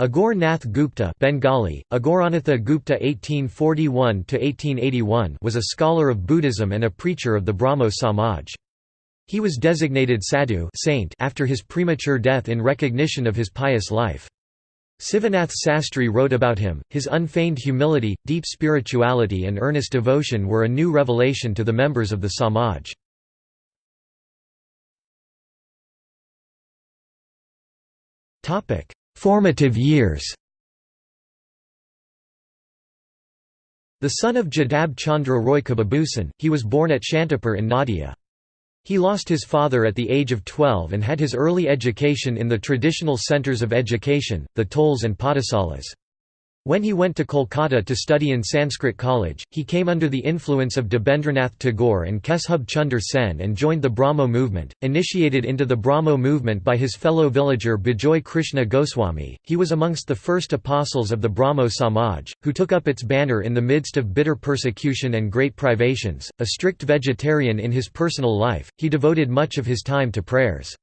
Aghor Nath Gupta Bengali, Aghoranatha Gupta 1841 was a scholar of Buddhism and a preacher of the Brahmo Samaj. He was designated sadhu saint after his premature death in recognition of his pious life. Sivanath Sastry wrote about him, his unfeigned humility, deep spirituality and earnest devotion were a new revelation to the members of the Samaj. Formative years The son of Jadab Chandra Roy Kababusan, he was born at Shantipur in Nadia. He lost his father at the age of 12 and had his early education in the traditional centres of education, the Tols and Padasalas. When he went to Kolkata to study in Sanskrit College, he came under the influence of Debendranath Tagore and Keshub Chunder Sen and joined the Brahmo movement. Initiated into the Brahmo movement by his fellow villager Bijoy Krishna Goswami, he was amongst the first apostles of the Brahmo Samaj, who took up its banner in the midst of bitter persecution and great privations. A strict vegetarian in his personal life, he devoted much of his time to prayers.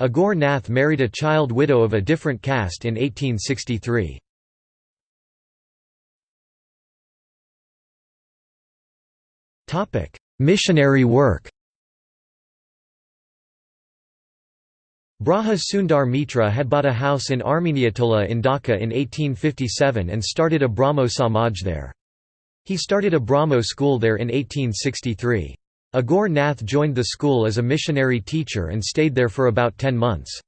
Aghor Nath married a child widow of a different caste in 1863. Missionary work Braja Sundar Mitra had bought a house in Armeniatola in Dhaka in 1857 and started a Brahmo Samaj there. He started a Brahmo school there in 1863. Aghor Nath joined the school as a missionary teacher and stayed there for about ten months.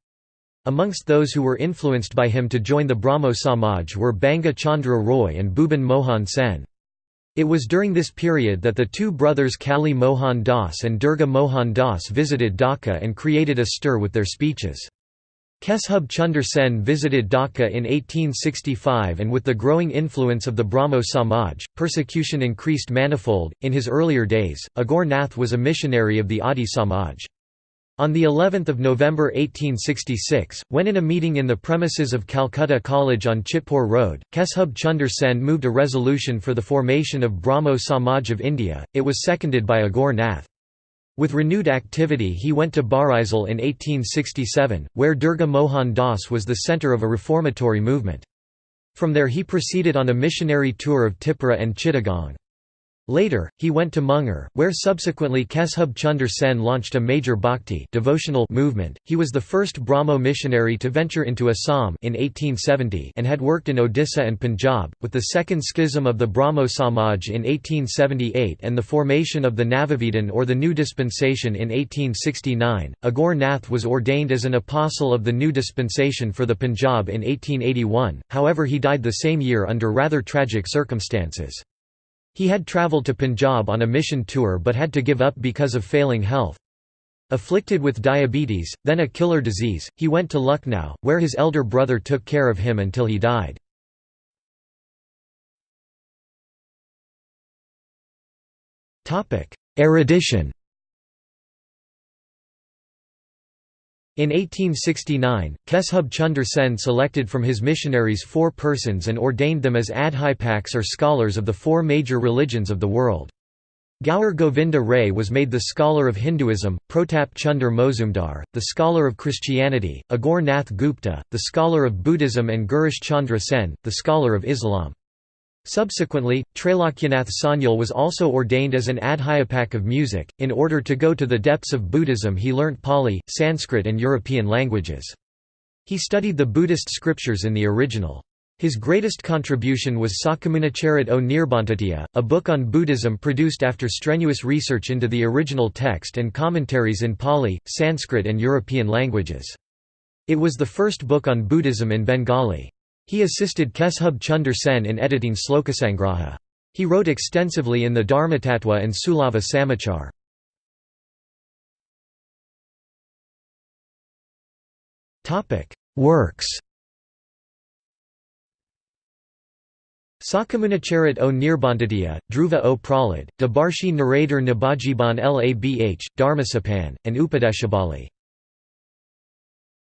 Amongst those who were influenced by him to join the Brahmo Samaj were Banga Chandra Roy and Bhuban Mohan Sen. It was during this period that the two brothers Kali Mohan Das and Durga Mohan Das visited Dhaka and created a stir with their speeches. Keshub Chunder Sen visited Dhaka in 1865 and with the growing influence of the Brahmo Samaj, persecution increased manifold. In his earlier days, Aghor Nath was a missionary of the Adi Samaj. On the 11th of November 1866, when in a meeting in the premises of Calcutta College on Chitpur Road, Keshub Chunder Sen moved a resolution for the formation of Brahmo Samaj of India, it was seconded by Aghor Nath. With renewed activity he went to Barisal in 1867, where Durga Mohan Das was the centre of a reformatory movement. From there he proceeded on a missionary tour of Tipura and Chittagong. Later, he went to Munger, where subsequently Keshub Chunder Sen launched a major bhakti devotional movement. He was the first Brahmo missionary to venture into Assam in 1870 and had worked in Odisha and Punjab, with the second schism of the Brahmo Samaj in 1878 and the formation of the Navavedhan or the New Dispensation in 1869. Aghor Nath was ordained as an apostle of the New Dispensation for the Punjab in 1881, however he died the same year under rather tragic circumstances. He had travelled to Punjab on a mission tour but had to give up because of failing health. Afflicted with diabetes, then a killer disease, he went to Lucknow, where his elder brother took care of him until he died. Erudition In 1869, Keshub Chunder Sen selected from his missionaries four persons and ordained them as adhyapaks or scholars of the four major religions of the world. Gaur Govinda Ray was made the scholar of Hinduism, Protap Chunder Mozumdar, the scholar of Christianity, Aghor Nath Gupta, the scholar of Buddhism and Girish Chandra Sen, the scholar of Islam. Subsequently, Trailokyanath Sanyal was also ordained as an adhyapak of music. In order to go to the depths of Buddhism, he learnt Pali, Sanskrit, and European languages. He studied the Buddhist scriptures in the original. His greatest contribution was Sakamunicharit o Nirbantatiya, a book on Buddhism produced after strenuous research into the original text and commentaries in Pali, Sanskrit, and European languages. It was the first book on Buddhism in Bengali. He assisted Keshub Chunder Sen in editing Slokasangraha. He wrote extensively in the Dharmatattva and Sulava Samachar. Works Sakamunicharit o Nirbantadiya, Dhruva o Pralad, Dabarshi Naradar Nabajiban Labh, Dharmasapan, and Upadeshabali.